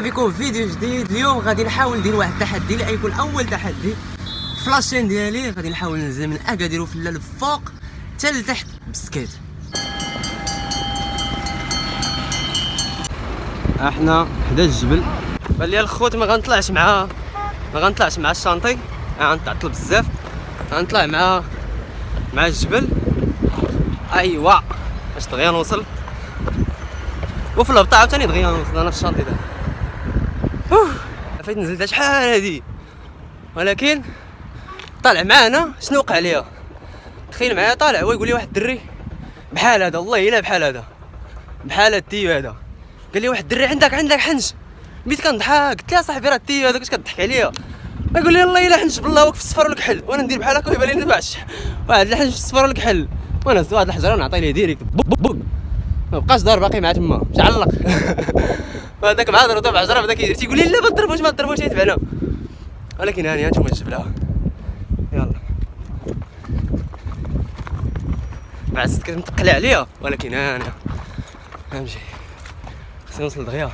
بكم في فيديو جديد. اليوم غادي نحاول ندير واحد التحدي. اللي غيكون أول تحدي في ديالي غادي نحاول ننزل من اكادير وفي الفوق حتى لتحت بالسكيت أحنا حدا الجبل. بان لي الخوت ما غنطلعش مع ما غنطلعش مع الشانطي. غنتعطل بزاف. غنطلع مع مع الجبل. أيوا باش دغيا نوصل. وفي الهبطة عاوتاني دغيا نوصل أنا في الشانطي ده. فايت نزلت شحال هادي؟ ولكن طالع معانا شنو وقع ليا؟ تخيل معايا طالع هو يقول لي واحد الدري بحال هذا والله إلا بحال هذا بحال هذا ال tuyau هذا. قال لي واحد الدري عندك عندك حنش. بديت كنضحك قلت له صاحبي راه ال tuyau هذاك اش كضحك عليا؟ يقول لي والله إلا حنش بالله واقف في الصفر والكحل وأنا ندير بحال هكا ويبان لي واحد الحنش في الصفر والكحل وأنا زدت واحد الحجرة ونعطي ليه ديريكت بوك بوك. ما بقاش دار باقي مع تما مش علق. وهذاك مع ضربته بعجره بدا كيدير تيقول لي لا ما تضربوش ما تضربوش يتبعنا ولكن هاني هانتوما الجبله يلا. مع زدت كتنتقل عليا ولكن أنا نمشي خصني نوصل دغيا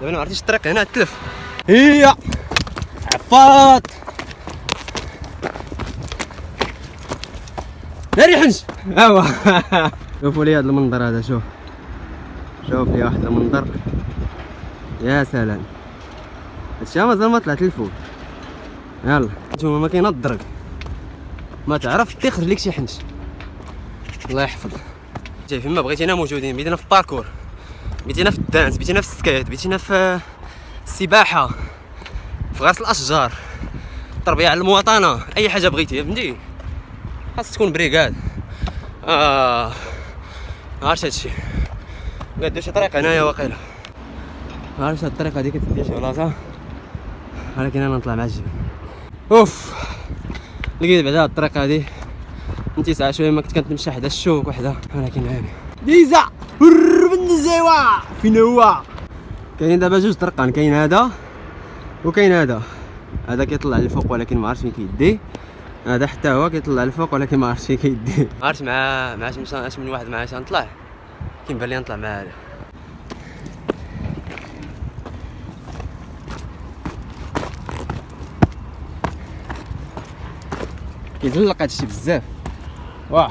دابا ما عرفتيش الطريق هنا تلف. هي! عفاط ناري حنش! ايوا شوفوا لي هذا المنظر هذا شوف. شوف لي واحد المنظر. يا سلام. هادشي مازال ما طلعت للفوق. يلا. نتوما ما كاين الدرك ما تعرف تخرج لك شي حنش. الله يحفظ جاي فيما بغيتينا موجودين. بدينا في الباركور بدينا في ال danse. بدينا في ال skate. بدينا في السباحة. في غرس الأشجار. تربية على المواطنة. أي حاجة بغيتي فهمتي؟ خاص تكون brigade آه. عرفت هادشي قد شي طريق هنايا واقيلا. عرفت هاد الطريقة هادي كتدي شي بلاصة. ولكن أنا نطلع مع الجبل. أوف. لقيت بعدا هاد الطريق هادي. انت ساعة شوية ما كنت كنتمشى حدا الشوك وحدة. ولكن هاني ديزا! بن الزيوا فين هو؟ كاين دابا جوج طرقان. كاين هذا وكاين هذا. هذا كيطلع للفوق ولكن ما عرفتش فين كيدي. هذا حتى هو كيطلع للفوق ولكن ما عرفتش فين كيدي ما عرفتش مع مع اش من واحد نطلع. كيبان لي نطلع مع هذا؟ كيزلق هادشي بزاف. واه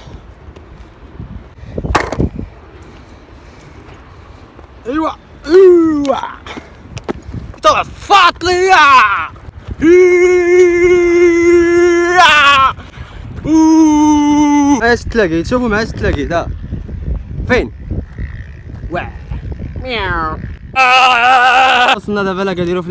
أيوا أيوا. طلع فاطلية اش تلاقيت شوفوا معايا اش تلاقيت ها فين؟ واه مياو. وصلنا دابا لا كنديرو في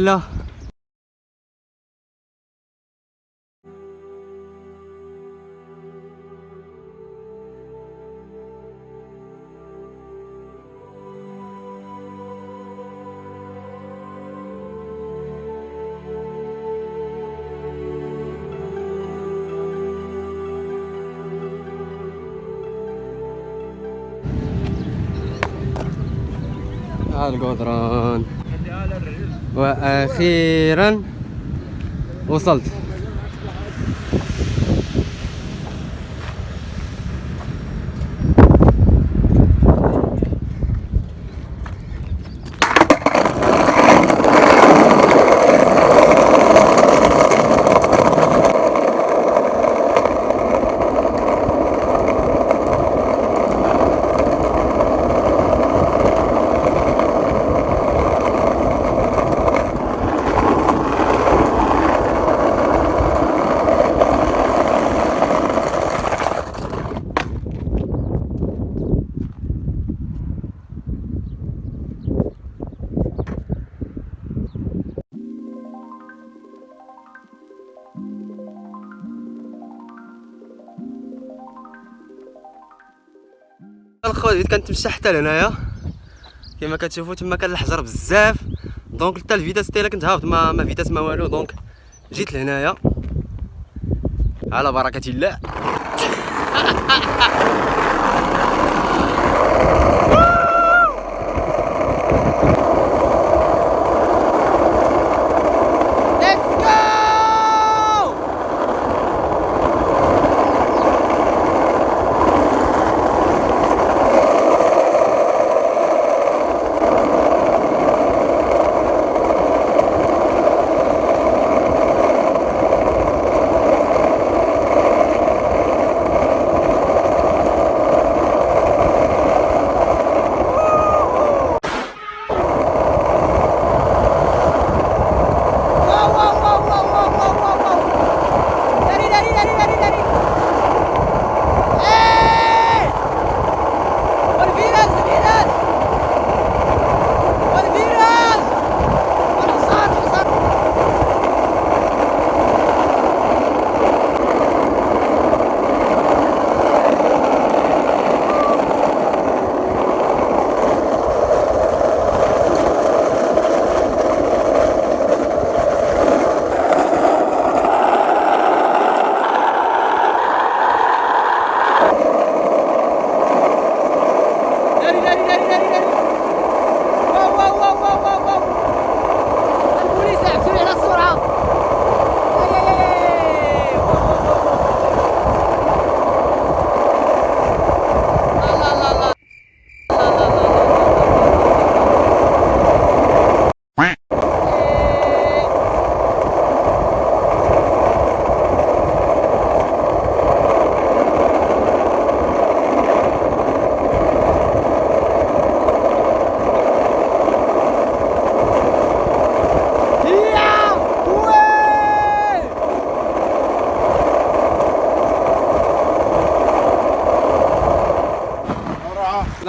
الله القدران وأخيرا وصلت. كانت كنتمشى حتى لهنايا. كما كتشوفوا تما كان الحجر بزاف. donc حتى ال vitesse تاعي كنت هابط ما ما vitesse ما والو. donc جيت لهنايا. على بركة الله.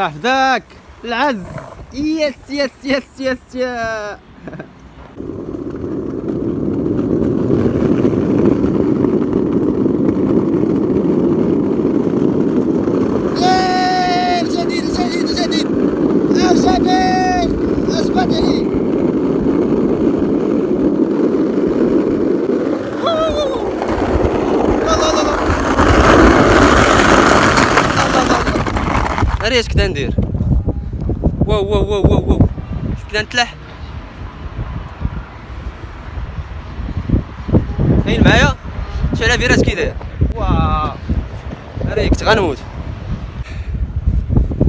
يحفظك العز. يس يس يس يس يا إيه، الجديد الجديد الجديد الجديد اثبت لي لا لا لا لا ناري اش كدا ندير؟ واو واو واو واو واو. كدا نتلح؟ كاين معايا؟ شعل فيراس كي داير واو. ناري كنت غنموت.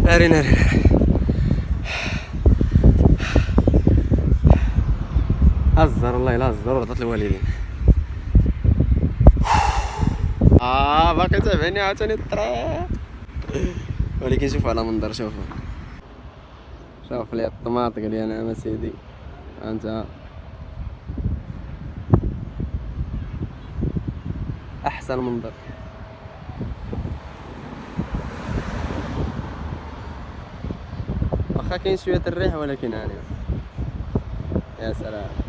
ناري ناري ناري هزر والله لا هزر ورضت الوالدين آه باقي تابعني عاوتاني الطريق ولكن شوفوا على منظر شوفوا شوف لي الطماطق اللي أنا سيدي انت احسن منظر واخا كاين شوية الريح ولكن أنا يا سلام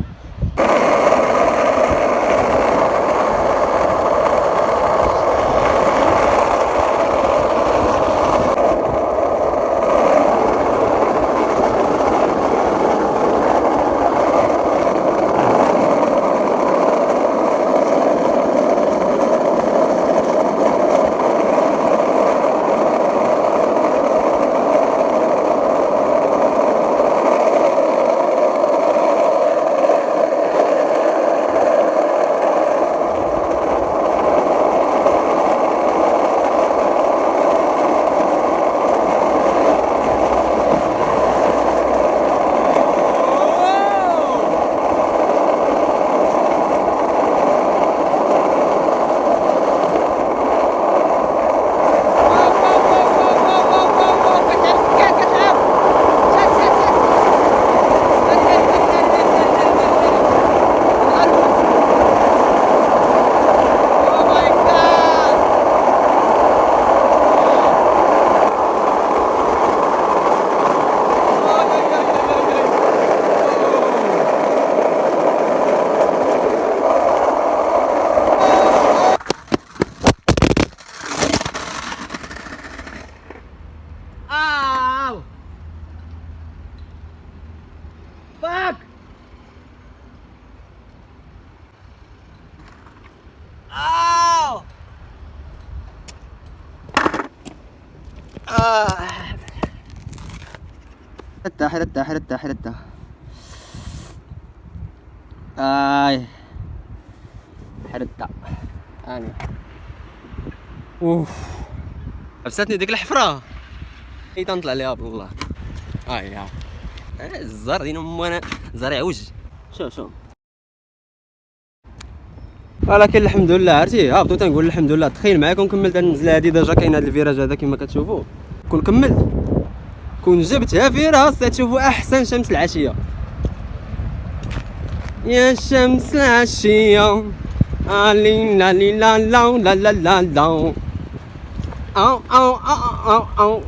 حتى حتى حتى آي. حتى أنا أوف. حبستني ديك الحفرة؟ إي تنطلع ليها بالله هاي يا. الزر دين امو أنا. زريع وجه. شوف شوف ولكن الحمد لله عرفتي؟ هابطو تنقول الحمد لله. تخيل معايا كون كملت النزله هادي déjà كاين هاد ال virage هذا كما كتشوفوا كون كملت. كون جبتها فيراس تشوفوا أحسن شمس العشية. يا شمس العشية. آلي لا لي لا لا لا لا لا لا. أو أو أو أو أو